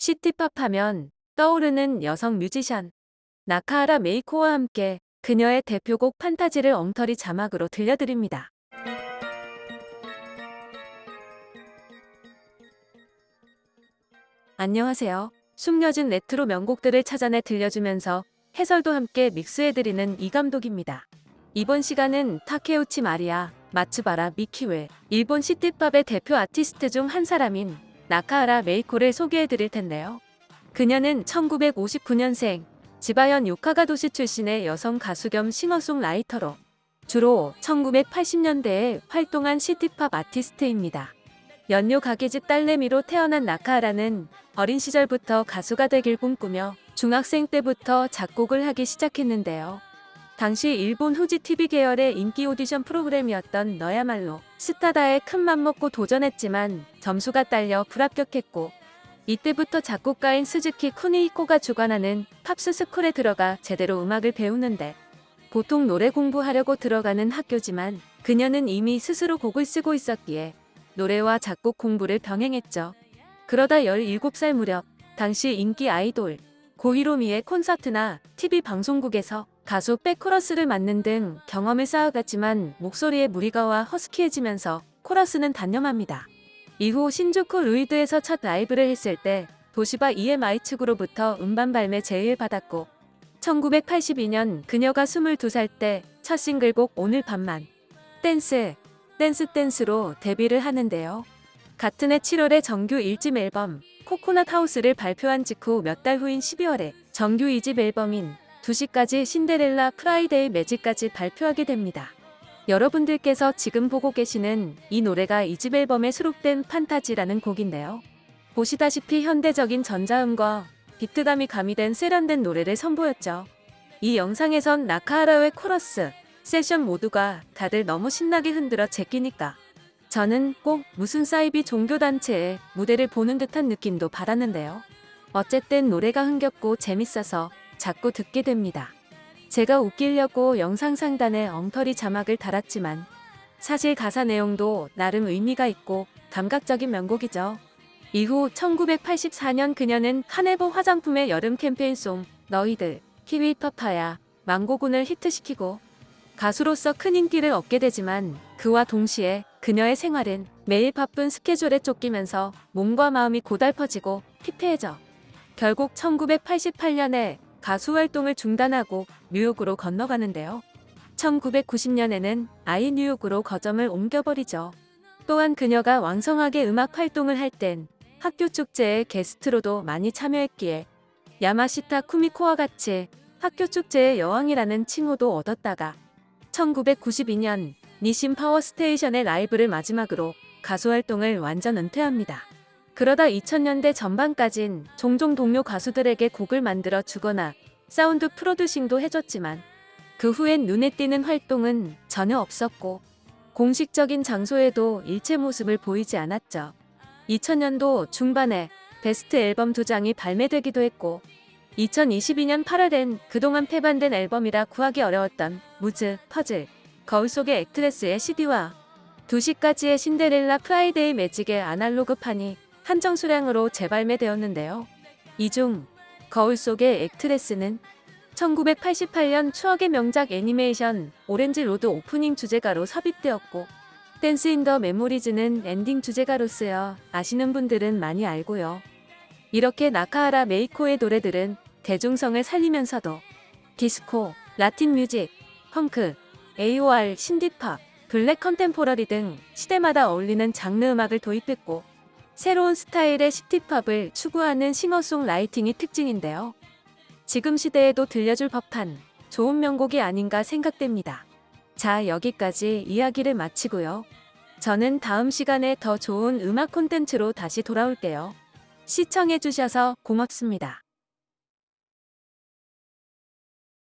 시티팝 하면 떠오르는 여성 뮤지션 나카하라 메이코와 함께 그녀의 대표곡 판타지를 엉터리 자막으로 들려드립니다. 안녕하세요. 숨겨진 레트로 명곡들을 찾아내 들려주면서 해설도 함께 믹스해드리는 이 감독입니다. 이번 시간은 타케우치 마리아, 마츠바라 미키 외, 일본 시티팝의 대표 아티스트 중 한 사람인 나카하라 메이코를 소개해드릴 텐데요. 그녀는 1959년생, 지바현 요카가 도시 출신의 여성 가수 겸 싱어송라이터로 주로 1980년대에 활동한 시티팝 아티스트입니다. 연료 가게집 딸내미로 태어난 나카하라는 어린 시절부터 가수가 되길 꿈꾸며 중학생 때부터 작곡을 하기 시작했는데요. 당시 일본 후지 TV 계열의 인기 오디션 프로그램이었던 너야말로 스타다에 큰 맘 먹고 도전했지만 점수가 딸려 불합격했고 이때부터 작곡가인 스즈키 쿠니히코가 주관하는 pops school에 들어가 제대로 음악을 배우는데 보통 노래 공부하려고 들어가는 학교지만 그녀는 이미 스스로 곡을 쓰고 있었기에 노래와 작곡 공부를 병행했죠. 그러다 17살 무렵 당시 인기 아이돌 고히로미의 콘서트나 TV 방송국에서 가수 백코러스를 맡는 등 경험을 쌓아갔지만 목소리에 무리가 와 허스키해지면서 코러스는 단념합니다. 이후 신주쿠 루이드에서 첫 라이브를 했을 때 도시바 EMI 측으로부터 음반 발매 제의를 받았고 1982년 그녀가 22살 때 첫 싱글곡 오늘 밤만 댄스 댄스 댄스로 데뷔를 하는데요. 같은 해 7월에 정규 1집 앨범 코코넛 하우스를 발표한 직후 몇 달 후인 12월에 정규 2집 앨범인 2시까지 신데렐라 Friday Magic까지 발표하게 됩니다. 여러분들께서 지금 보고 계시는 이 노래가 이 집 앨범에 수록된 판타지라는 곡인데요. 보시다시피 현대적인 전자음과 비트감이 가미된 세련된 노래를 선보였죠. 이 영상에선 나카하라의 코러스, 세션 모두가 다들 너무 신나게 흔들어 제끼니까 저는 꼭 무슨 사이비 종교단체의 무대를 보는 듯한 느낌도 받았는데요. 어쨌든 노래가 흥겹고 재밌어서 자꾸 듣게 됩니다. 제가 웃기려고 영상 상단에 엉터리 자막을 달았지만 사실 가사 내용도 나름 의미가 있고 감각적인 명곡이죠. 이후 1984년 그녀는 카네보 화장품의 여름 캠페인송 너희들 키위 파파야 망고군을 히트시키고 가수로서 큰 인기를 얻게 되지만 그와 동시에 그녀의 생활은 매일 바쁜 스케줄에 쫓기면서 몸과 마음이 고달퍼지고 피폐해져 결국 1988년에 가수 활동을 중단하고 뉴욕으로 건너가는데요. 1990년에는 아예 뉴욕으로 거점을 옮겨버리죠. 또한 그녀가 왕성하게 음악 활동을 할 땐 학교 축제에 게스트로도 많이 참여했기에 야마시타 쿠미코와 같이 학교 축제의 여왕이라는 칭호도 얻었다가 1992년 니신 파워스테이션의 라이브를 마지막으로 가수 활동을 완전 은퇴합니다. 그러다 2000년대 전반까진 종종 동료 가수들에게 곡을 만들어 주거나 사운드 프로듀싱도 해줬지만 그 후엔 눈에 띄는 활동은 전혀 없었고 공식적인 장소에도 일체 모습을 보이지 않았죠. 2000년도 중반에 베스트 앨범 두 장이 발매되기도 했고 2022년 8월엔 그동안 폐반된 앨범이라 구하기 어려웠던 Moods, 퍼즐, 거울 속의 Actress의 CD와 2시까지의 신데렐라 Friday Magic의 아날로그판이 한정 수량으로 재발매되었는데요. 이 중 거울 속의 Actress는 1988년 추억의 명작 애니메이션 오렌지 로드 오프닝 주제가로 삽입되었고 Dance in the Memories는 엔딩 주제가로 쓰여 아시는 분들은 많이 알고요. 이렇게 나카하라 메이코의 노래들은 대중성을 살리면서도 디스코, 라틴 뮤직, 펑크, AOR, 신디팝, black contemporary 등 시대마다 어울리는 장르 음악을 도입했고 새로운 스타일의 시티팝을 추구하는 싱어송라이팅이 특징인데요. 지금 시대에도 들려줄 법한 좋은 명곡이 아닌가 생각됩니다. 자 여기까지 이야기를 마치고요. 저는 다음 시간에 더 좋은 음악 콘텐츠로 다시 돌아올게요. 시청해주셔서 고맙습니다.